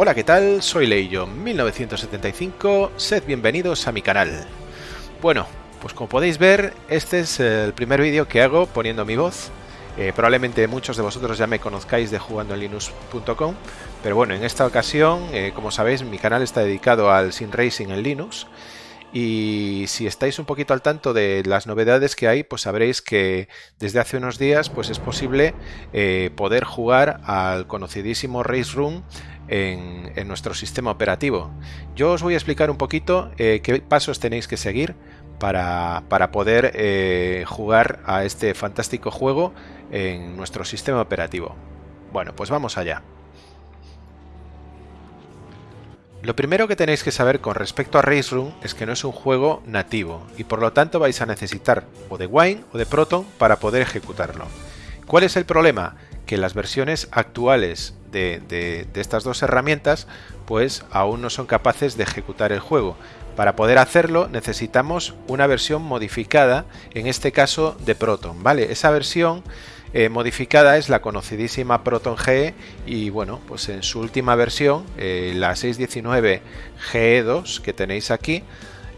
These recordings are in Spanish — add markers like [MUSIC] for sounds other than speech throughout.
Hola, ¿qué tal? Soy Leillo1975, sed bienvenidos a mi canal. Bueno, pues como podéis ver, este es el primer vídeo que hago poniendo mi voz. Eh, probablemente muchos de vosotros ya me conozcáis de jugandoenlinux.com, pero bueno, en esta ocasión, eh, como sabéis, mi canal está dedicado al Sim Racing en Linux. Y si estáis un poquito al tanto de las novedades que hay, pues sabréis que desde hace unos días pues es posible eh, poder jugar al conocidísimo Race Room en, nuestro sistema operativo. Yo os voy a explicar un poquito eh, qué pasos tenéis que seguir para, poder eh, jugar a este fantástico juego en nuestro sistema operativo. Bueno, pues vamos allá. Lo primero que tenéis que saber con respecto a Race Room es que no es un juego nativo y por lo tanto vais a necesitar o de Wine o de Proton para poder ejecutarlo. ¿Cuál es el problema? Que las versiones actuales de, estas dos herramientas pues aún no son capaces de ejecutar el juego. Para poder hacerlo necesitamos una versión modificada, en este caso de Proton, ¿vale? Esa versión eh, modificada es la conocidísima Proton GE y bueno, pues en su última versión, eh, la 619 GE2 que tenéis aquí,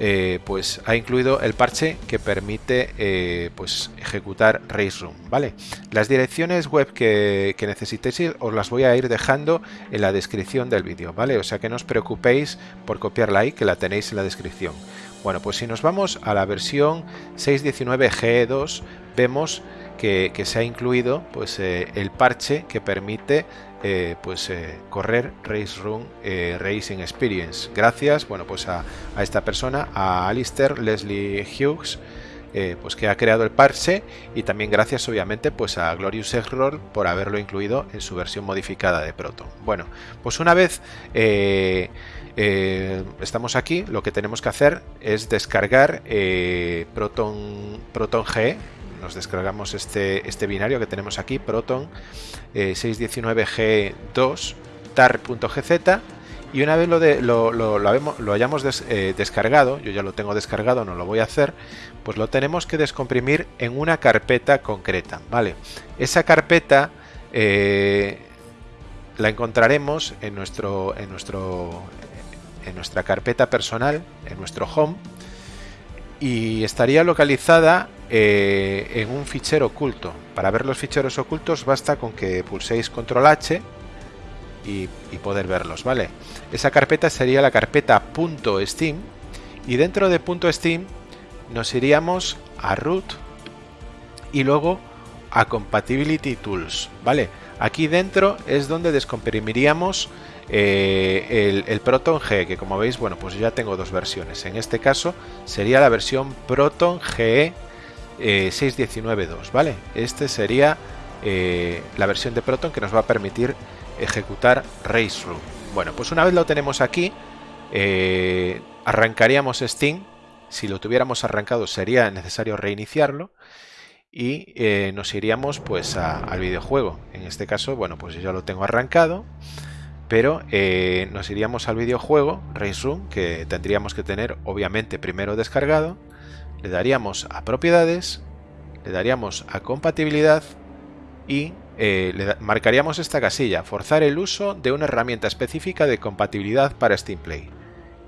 eh, pues ha incluido el parche que permite eh, pues ejecutar Race ¿vale? Las direcciones web que, necesitéis os las voy a ir dejando en la descripción del vídeo, ¿vale? O sea que no os preocupéis por copiarla ahí, que la tenéis en la descripción. Bueno, pues si nos vamos a la versión 619 GE2, vemos que, se ha incluido pues, eh, el parche que permite eh, pues eh, correr Race Room Racing Experience. Gracias bueno, pues a, esta persona, a Alistair Leslie Hughes, pues que ha creado el parche y también gracias obviamente pues a Glorious Error por haberlo incluido en su versión modificada de Proton. Bueno, pues una vez estamos aquí, lo que tenemos que hacer es descargar Proton, Proton G nos descargamos este, este binario que tenemos aquí, Proton 619G2 eh, tar.gz y una vez lo, de, lo, lo, hayamos eh, descargado, yo ya lo tengo descargado, no lo voy a hacer, pues lo tenemos que descomprimir en una carpeta concreta, ¿vale? Esa carpeta eh, la encontraremos en, nuestro, en, nuestro, en nuestra carpeta personal, en nuestro home, y estaría localizada eh, en un fichero oculto. Para ver los ficheros ocultos basta con que pulséis control H y, poder verlos, ¿vale? Esa carpeta sería la carpeta .steam y dentro de .steam nos iríamos a root y luego a compatibility tools, ¿vale? Aquí dentro es donde descomprimiríamos eh, el, Proton G, que como veis, bueno, pues ya tengo dos versiones. En este caso sería la versión Proton GE 6.19.2, ¿vale? Este sería eh, la versión de Proton que nos va a permitir ejecutar Race Room. Bueno, pues una vez lo tenemos aquí, eh, arrancaríamos Steam. Si lo tuviéramos arrancado sería necesario reiniciarlo y eh, nos iríamos pues al videojuego. En este caso, bueno, pues yo ya lo tengo arrancado, pero nos iríamos al videojuego Room que tendríamos que tener obviamente primero descargado le daríamos a propiedades, le daríamos a compatibilidad y eh, le marcaríamos esta casilla, forzar el uso de una herramienta específica de compatibilidad para Steam Play.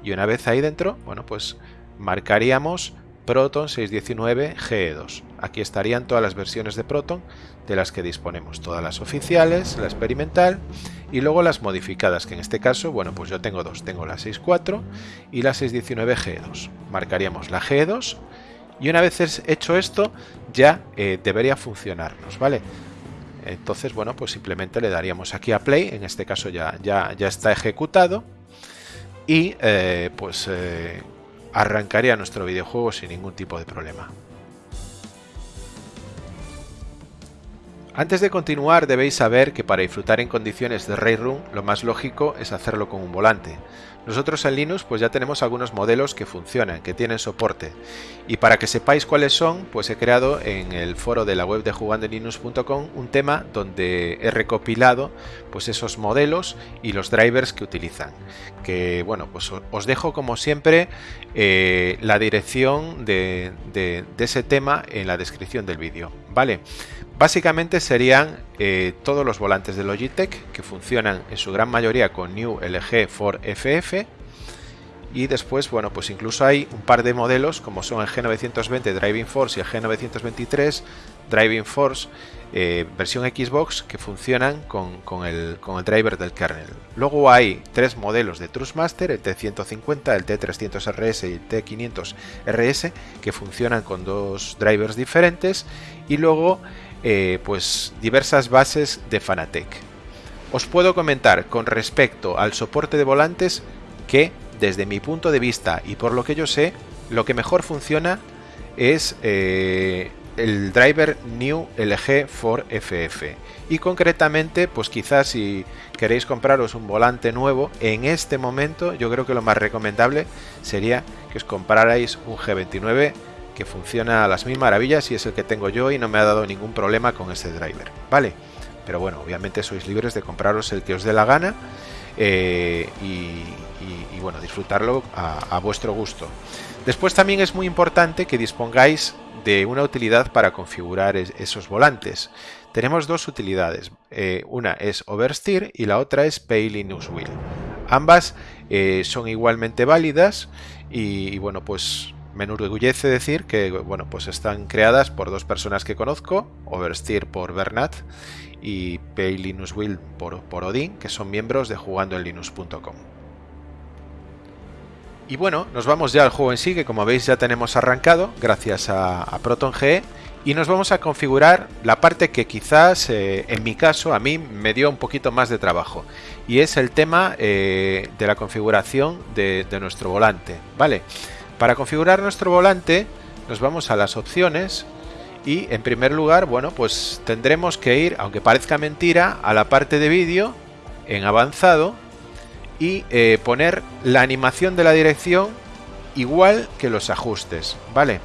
Y una vez ahí dentro, bueno, pues marcaríamos Proton 619 GE2. Aquí estarían todas las versiones de Proton de las que disponemos, todas las oficiales, la experimental y luego las modificadas, que en este caso, bueno, pues yo tengo dos, tengo la 6.4 y la 6.19 G2. Marcaríamos la G2 y una vez hecho esto ya eh, debería funcionarnos, ¿vale? Entonces, bueno, pues simplemente le daríamos aquí a play, en este caso ya, ya, ya está ejecutado y eh, pues eh, arrancaría nuestro videojuego sin ningún tipo de problema. Antes de continuar debéis saber que para disfrutar en condiciones de Ray Room lo más lógico es hacerlo con un volante. Nosotros en Linux pues ya tenemos algunos modelos que funcionan, que tienen soporte. Y para que sepáis cuáles son, pues he creado en el foro de la web de jugandolinux.com un tema donde he recopilado pues esos modelos y los drivers que utilizan. Que bueno, pues os dejo como siempre eh, la dirección de, de ese tema en la descripción del vídeo. ¿Vale? Básicamente serían eh, todos los volantes de Logitech que funcionan en su gran mayoría con New LG 4FF y después, bueno, pues incluso hay un par de modelos como son el G920 Driving Force y el G923 Driving Force eh, versión Xbox que funcionan con, el, driver del kernel. Luego hay tres modelos de Trustmaster, el T150, el T300RS y el T500RS que funcionan con dos drivers diferentes y luego eh, pues diversas bases de Fanatec. Os puedo comentar con respecto al soporte de volantes que desde mi punto de vista y por lo que yo sé, lo que mejor funciona es eh, el driver New LG 4FF. Y concretamente, pues quizás si queréis compraros un volante nuevo, en este momento yo creo que lo más recomendable sería que os comprarais un G29 que funciona a las mil maravillas y es el que tengo yo y no me ha dado ningún problema con este driver. ¿Vale? Pero bueno, obviamente sois libres de compraros el que os dé la gana eh, y, bueno, disfrutarlo a, vuestro gusto. Después también es muy importante que dispongáis de una utilidad para configurar esos volantes. Tenemos dos utilidades, eh, una es Oversteer y la otra es Pay Linux Wheel. Ambas eh, son igualmente válidas y, bueno, pues me enorgullece decir que bueno, pues están creadas por dos personas que conozco, Oversteer por Bernat y Pay por, Odin, que son miembros de jugandoenlinux.com. Y bueno, nos vamos ya al juego en sí, que como veis ya tenemos arrancado, gracias a, ProtonGE, y nos vamos a configurar la parte que quizás, eh, en mi caso, a mí me dio un poquito más de trabajo, y es el tema eh, de la configuración de, de, nuestro volante, ¿vale? Para configurar nuestro volante, nos vamos a las opciones, y en primer lugar, bueno, pues tendremos que ir, aunque parezca mentira, a la parte de vídeo, en avanzado, y eh, poner la animación de la dirección igual que los ajustes, ¿vale?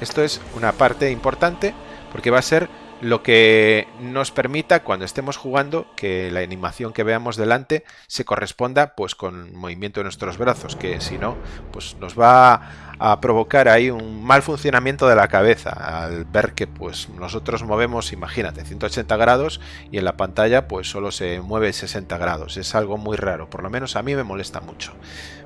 Esto es una parte importante porque va a ser lo que nos permita cuando estemos jugando que la animación que veamos delante se corresponda pues con el movimiento de nuestros brazos, que si no, pues nos va a provocar ahí un mal funcionamiento de la cabeza al ver que pues nosotros movemos, imagínate, 180 grados y en la pantalla pues solo se mueve 60 grados. Es algo muy raro, por lo menos a mí me molesta mucho.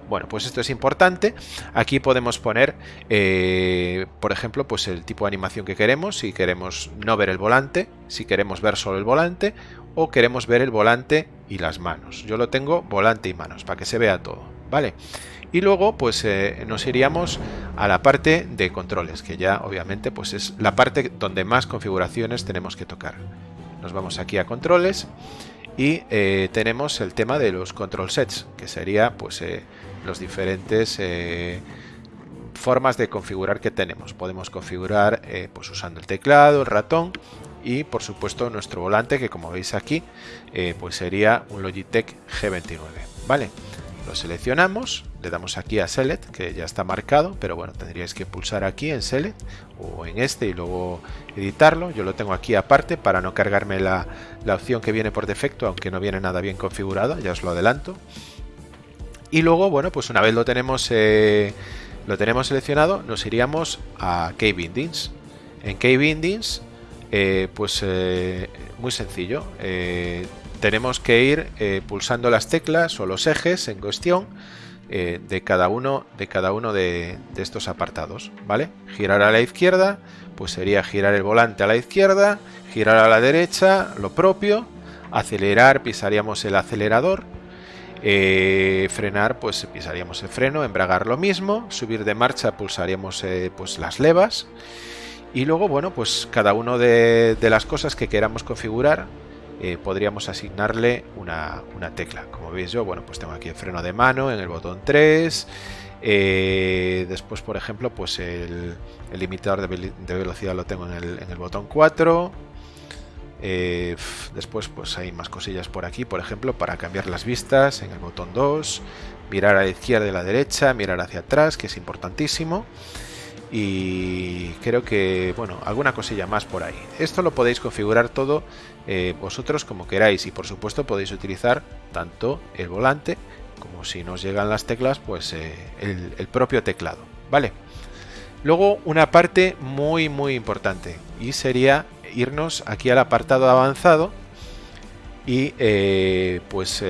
Bueno, pues esto es importante. Aquí podemos poner, eh, por ejemplo, pues el tipo de animación que queremos. Si queremos no ver el volante, si queremos ver solo el volante o queremos ver el volante y las manos. Yo lo tengo volante y manos para que se vea todo, ¿vale? Y luego pues eh, nos iríamos a la parte de controles, que ya obviamente pues es la parte donde más configuraciones tenemos que tocar. Nos vamos aquí a controles y eh, tenemos el tema de los control sets, que sería pues eh, los diferentes formas de configurar que tenemos. Podemos configurar pues usando el teclado, el ratón y por supuesto nuestro volante que como veis aquí pues sería un Logitech G29. ¿Vale? Lo seleccionamos, le damos aquí a Select, que ya está marcado, pero bueno, tendríais que pulsar aquí en Select o en este y luego editarlo. Yo lo tengo aquí aparte para no cargarme la, opción que viene por defecto, aunque no viene nada bien configurado, ya os lo adelanto. Y luego, bueno, pues una vez lo tenemos, eh, lo tenemos seleccionado, nos iríamos a K-Bindings. En K-Bindings, eh, pues eh, muy sencillo tenemos que ir eh, pulsando las teclas o los ejes en cuestión eh, de cada uno de cada uno de, estos apartados vale girar a la izquierda pues sería girar el volante a la izquierda girar a la derecha lo propio acelerar pisaríamos el acelerador eh, frenar pues pisaríamos el freno embragar lo mismo subir de marcha pulsaríamos pues las levas y luego bueno pues cada uno de las cosas que queramos configurar eh, podríamos asignarle una, tecla. Como veis yo, bueno, pues tengo aquí el freno de mano en el botón 3. Eh, después, por ejemplo, pues el, limitador de, velocidad lo tengo en el, botón 4. Eh, después, pues hay más cosillas por aquí, por ejemplo, para cambiar las vistas en el botón 2. Mirar a la izquierda y a la derecha, mirar hacia atrás, que es importantísimo y creo que, bueno, alguna cosilla más por ahí. Esto lo podéis configurar todo eh, vosotros como queráis y por supuesto podéis utilizar tanto el volante como si nos llegan las teclas, pues eh, el, propio teclado, ¿vale? Luego una parte muy muy importante y sería irnos aquí al apartado avanzado y eh, pues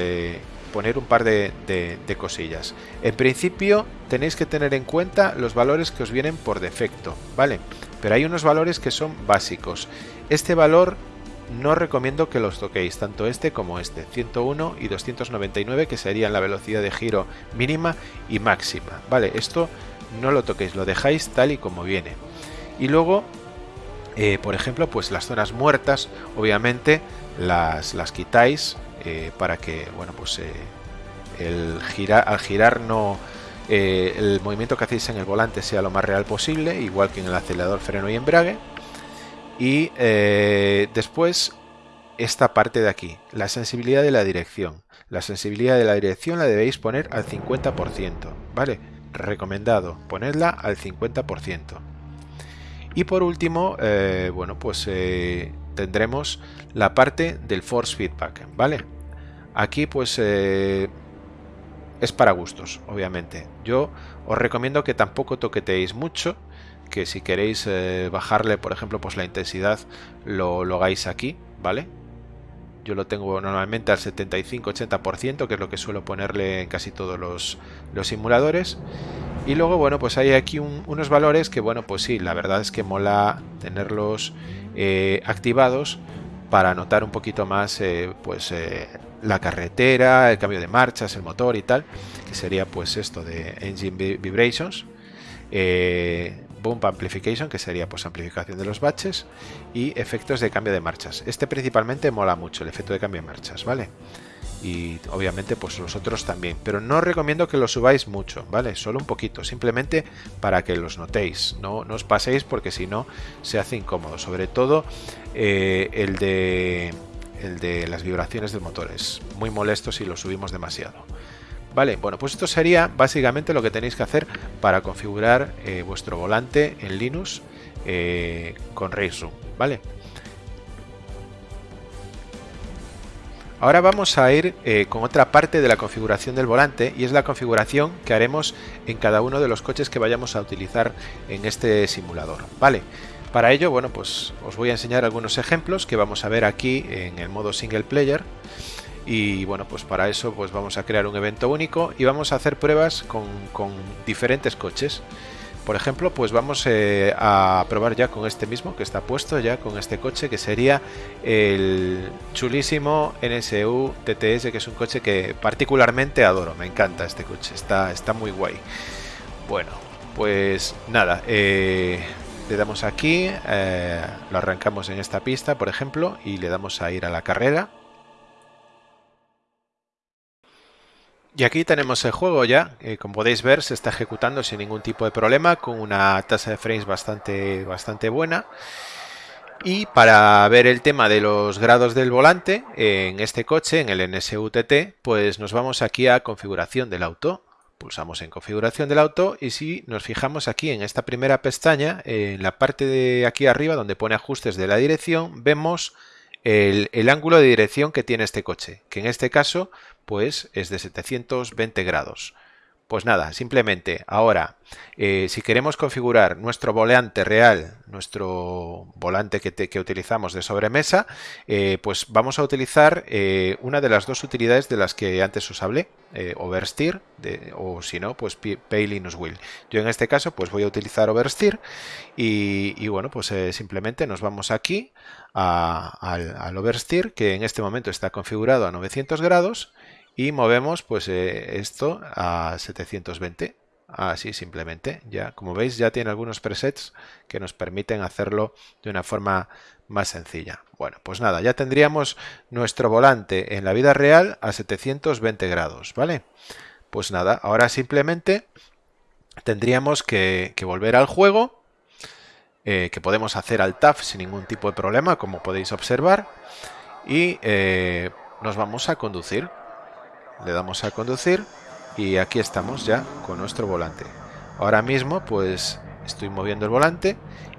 poner un par de, cosillas. En principio tenéis que tener en cuenta los valores que os vienen por defecto, ¿vale? Pero hay unos valores que son básicos. Este valor no recomiendo que los toquéis, tanto este como este, 101 y 299 que serían la velocidad de giro mínima y máxima, ¿vale? Esto no lo toquéis, lo dejáis tal y como viene. Y luego, eh, por ejemplo, pues las zonas muertas, obviamente las, las quitáis eh, para que, bueno, pues eh, el al girar no... el movimiento que hacéis en el volante sea lo más real posible, igual que en el acelerador, freno y embrague. Y después esta parte de aquí, la sensibilidad de la dirección. La sensibilidad de la dirección la debéis poner al 50%, ¿vale? recomendado ponerla al 50%. Y por último, eh, bueno, pues eh, tendremos la parte del force feedback, ¿vale? Aquí pues eh, es para gustos, obviamente. Yo os recomiendo que tampoco toqueteéis mucho, que si queréis bajarle, por ejemplo, pues la intensidad lo, lo hagáis aquí, ¿vale? Yo lo tengo normalmente al 75-80%, que es lo que suelo ponerle en casi todos los, simuladores. Y luego, bueno, pues hay aquí unos valores que, bueno, pues sí, la verdad es que mola tenerlos eh, activados para notar un poquito más, eh, pues, eh, la carretera, el cambio de marchas, el motor y tal, que sería, pues, esto de Engine Vibrations. Bump Amplification, que sería pues amplificación de los baches, y efectos de cambio de marchas. Este principalmente mola mucho, el efecto de cambio de marchas, ¿vale? Y obviamente pues los otros también, pero no recomiendo que los subáis mucho, ¿vale? Solo un poquito, simplemente para que los notéis, no, no os paséis porque si no se hace incómodo, sobre todo eh, el de el de las vibraciones del motor es muy molesto si lo subimos demasiado. Vale, bueno, pues esto sería básicamente lo que tenéis que hacer para configurar eh, vuestro volante en Linux eh, con Raceroom, ¿vale? Ahora vamos a ir eh, con otra parte de la configuración del volante y es la configuración que haremos en cada uno de los coches que vayamos a utilizar en este simulador, ¿vale? Para ello, bueno, pues os voy a enseñar algunos ejemplos que vamos a ver aquí en el modo single player y bueno pues para eso pues vamos a crear un evento único y vamos a hacer pruebas con, diferentes coches. Por ejemplo pues vamos eh, a probar ya con este mismo que está puesto ya con este coche que sería el chulísimo NSU TTS que es un coche que particularmente adoro. Me encanta este coche está, está muy guay. Bueno pues nada eh, le damos aquí eh, lo arrancamos en esta pista por ejemplo y le damos a ir a la carrera Y aquí tenemos el juego ya, eh, como podéis ver se está ejecutando sin ningún tipo de problema, con una tasa de frames bastante, bastante buena. Y para ver el tema de los grados del volante, en este coche, en el NSUTT, pues nos vamos aquí a configuración del auto. Pulsamos en configuración del auto y si nos fijamos aquí en esta primera pestaña, en la parte de aquí arriba donde pone ajustes de la dirección, vemos el, ángulo de dirección que tiene este coche, que en este caso pues es de 720 grados. Pues nada, simplemente ahora, eh, si queremos configurar nuestro volante real, nuestro volante que, utilizamos de sobremesa, eh, pues vamos a utilizar eh, una de las dos utilidades de las que antes os hablé, Oversteer, o si no, pues Pay Linux Will. Yo en este caso, pues voy a utilizar Oversteer y, bueno, pues simplemente nos vamos aquí al, al Oversteer, que en este momento está configurado a 900 grados, y movemos pues eh, esto a 720 así simplemente ya. Como veis ya tiene algunos presets que nos permiten hacerlo de una forma más sencilla. Bueno pues nada ya tendríamos nuestro volante en la vida real a 720 grados vale pues nada ahora simplemente tendríamos que, volver al juego eh, que podemos hacer al tab sin ningún tipo de problema como podéis observar y eh, nos vamos a conducir le damos a conducir y aquí estamos ya con nuestro volante. Ahora mismo pues estoy moviendo el volante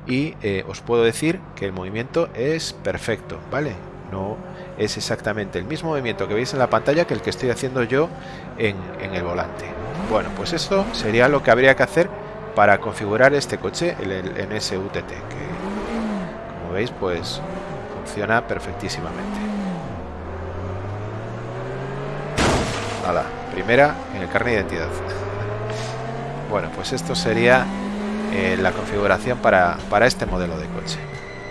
y eh, os puedo decir que el movimiento es perfecto, ¿vale? No es exactamente el mismo movimiento que veis en la pantalla que el que estoy haciendo yo en, el volante. Bueno, pues eso sería lo que habría que hacer para configurar este coche, el, el NSUTT, que como veis pues funciona perfectísimamente la primera en el carnet de identidad. [LAUGHS] Bueno pues esto sería eh, la configuración para, para este modelo de coche.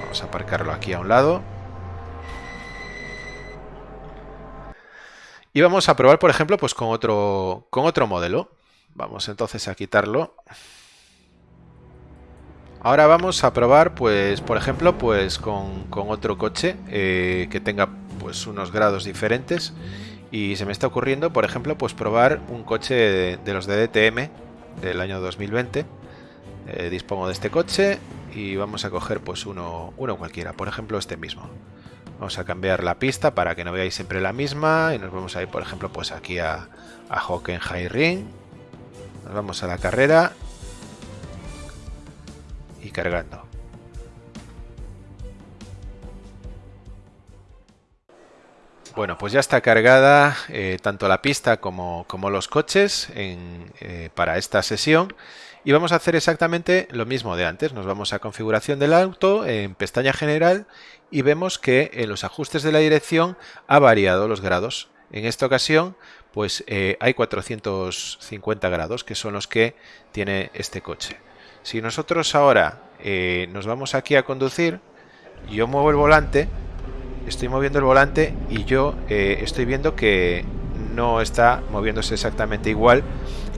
Vamos a aparcarlo aquí a un lado. Y vamos a probar por ejemplo pues con otro con otro modelo. Vamos entonces a quitarlo. Ahora vamos a probar, pues, por ejemplo, pues con, otro coche eh, que tenga pues unos grados diferentes. Y se me está ocurriendo, por ejemplo, pues probar un coche de, los de DTM del año 2020. Eh, dispongo de este coche y vamos a coger pues uno, uno cualquiera, por ejemplo este mismo. Vamos a cambiar la pista para que no veáis siempre la misma y nos vamos a ir, por ejemplo, pues aquí a, a Hockenheim Nos vamos a la carrera y cargando. Bueno, pues ya está cargada eh, tanto la pista como, los coches eh, para esta sesión y vamos a hacer exactamente lo mismo de antes. Nos vamos a configuración del auto en pestaña general y vemos que en los ajustes de la dirección ha variado los grados. En esta ocasión pues eh, hay 450 grados que son los que tiene este coche. Si nosotros ahora eh, nos vamos aquí a conducir, yo muevo el volante, estoy moviendo el volante y yo eh, estoy viendo que no está moviéndose exactamente igual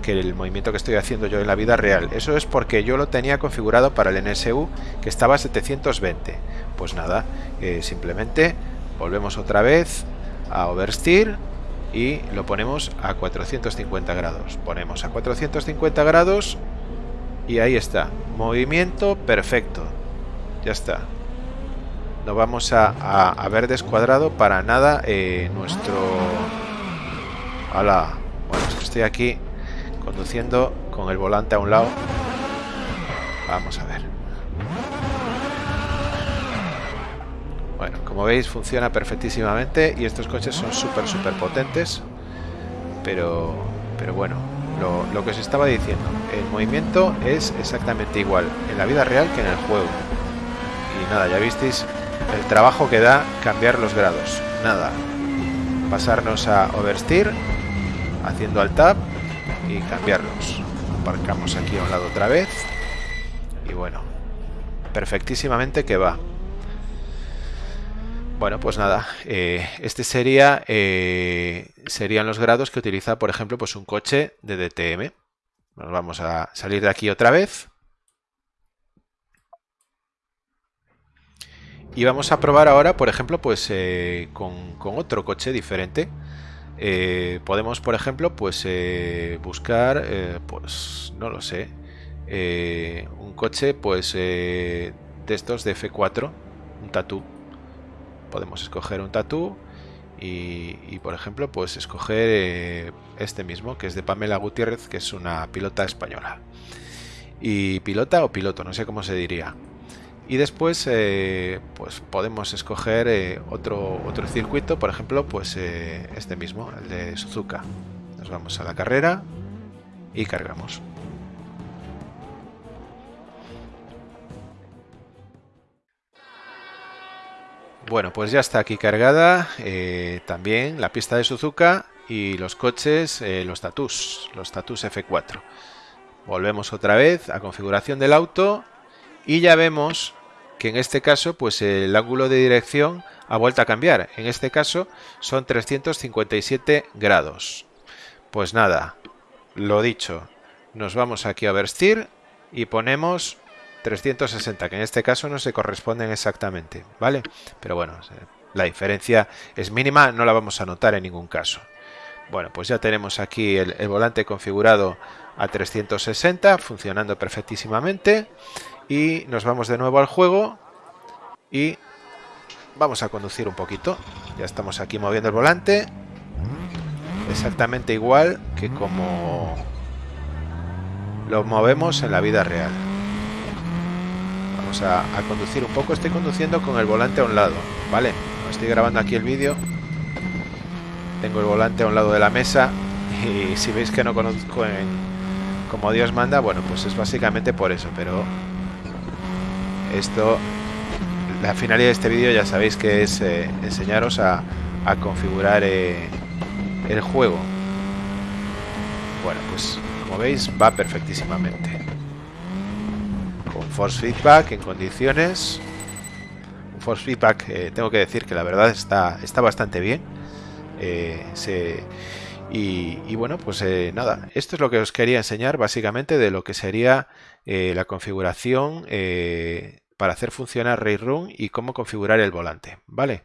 que el movimiento que estoy haciendo yo en la vida real. Eso es porque yo lo tenía configurado para el NSU que estaba a 720. Pues nada, eh, simplemente volvemos otra vez a oversteer y lo ponemos a 450 grados. Ponemos a 450 grados y ahí está. Movimiento perfecto. Ya está. No vamos a, ver descuadrado para nada eh, nuestro... ¡Hala! Bueno, estoy aquí conduciendo con el volante a un lado. Vamos a ver. Bueno, como veis funciona perfectísimamente y estos coches son súper, súper potentes. Pero, pero bueno, lo, que os estaba diciendo, el movimiento es exactamente igual en la vida real que en el juego. Y nada, ya visteis el trabajo que da cambiar los grados. Nada, pasarnos a oversteer, haciendo al tab y cambiarlos. Aparcamos aquí a un lado otra vez. Y bueno, perfectísimamente que va. Bueno, pues nada, eh, este sería eh, serían los grados que utiliza, por ejemplo, pues un coche de DTM. Nos vamos a salir de aquí otra vez. Y vamos a probar ahora, por ejemplo, pues eh, con, otro coche diferente. podemos, por ejemplo, pues buscar, pues no lo sé, un coche, pues de estos de F4, un tatú podemos escoger un tatú y, por ejemplo pues escoger eh, este mismo que es de Pamela Gutiérrez que es una pilota española. Y pilota o piloto no sé cómo se diría y después eh, pues podemos escoger eh, otro otro circuito por ejemplo pues este mismo el de Suzuka nos vamos a la carrera y cargamos Bueno, pues ya está aquí cargada eh, también la pista de Suzuka y los coches, eh, los tatus, los tatus F4. Volvemos otra vez a configuración del auto y ya vemos que en este caso pues el ángulo de dirección ha vuelto a cambiar. En este caso son 357 grados. Pues nada, lo dicho, nos vamos aquí a Oversteer y ponemos 360, que en este caso no se corresponden exactamente, ¿vale? Pero bueno, la diferencia es mínima, no la vamos a notar en ningún caso. Bueno, pues ya tenemos aquí el, volante configurado a 360, funcionando perfectísimamente. Y nos vamos de nuevo al juego y vamos a conducir un poquito. Ya estamos aquí moviendo el volante. Exactamente igual que como lo movemos en la vida real a, conducir un poco. Estoy conduciendo con el volante a un lado, ¿vale? Estoy grabando aquí el vídeo. Tengo el volante a un lado de la mesa y si veis que no conozco como Dios manda, bueno, pues es básicamente por eso, pero esto la finalidad de este vídeo ya sabéis que es eh, enseñaros a, configurar eh, el juego. Bueno, pues como veis va perfectísimamente. Con force feedback en condiciones. Un force feedback eh, tengo que decir que la verdad está, está bastante bien. y, bueno, pues nada, esto es lo que os quería enseñar básicamente de lo que sería la configuración para hacer funcionar Run y cómo configurar el volante, ¿vale?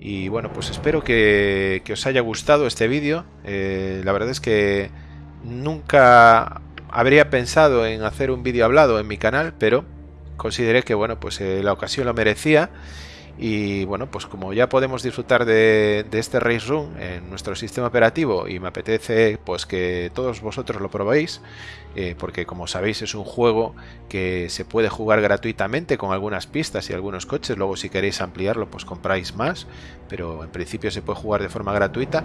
Y bueno, pues espero que, os haya gustado este vídeo. Eh, la verdad es que nunca habría pensado en hacer un vídeo hablado en mi canal, pero consideré que bueno, pues eh, la ocasión lo merecía y bueno, pues como ya podemos disfrutar de, este Race Room en nuestro sistema operativo y me apetece pues que todos vosotros lo probéis, eh, porque como sabéis es un juego que se puede jugar gratuitamente con algunas pistas y algunos coches, luego si queréis ampliarlo pues compráis más, pero en principio se puede jugar de forma gratuita,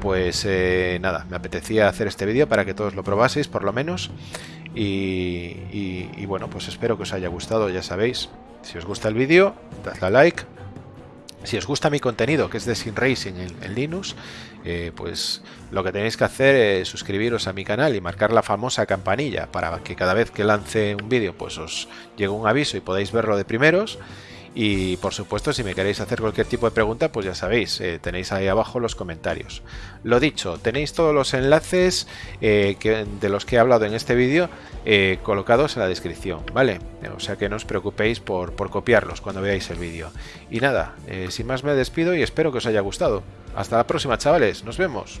pues eh, nada, me apetecía hacer este vídeo para que todos lo probaseis por lo menos y, y bueno, pues espero que os haya gustado, ya sabéis, si os gusta el vídeo, dadle a like. Si os gusta mi contenido, que es de Sin Racing en, Linux, eh, pues lo que tenéis que hacer es suscribiros a mi canal y marcar la famosa campanilla para que cada vez que lance un vídeo pues os llegue un aviso y podáis verlo de primeros. Y por supuesto, si me queréis hacer cualquier tipo de pregunta, pues ya sabéis, eh, tenéis ahí abajo los comentarios. Lo dicho, tenéis todos los enlaces eh, de los que he hablado en este vídeo eh, colocados en la descripción, ¿vale? O sea que no os preocupéis por, por copiarlos cuando veáis el vídeo. Y nada, sin más me despido y espero que os haya gustado. Hasta la próxima, chavales. Nos vemos.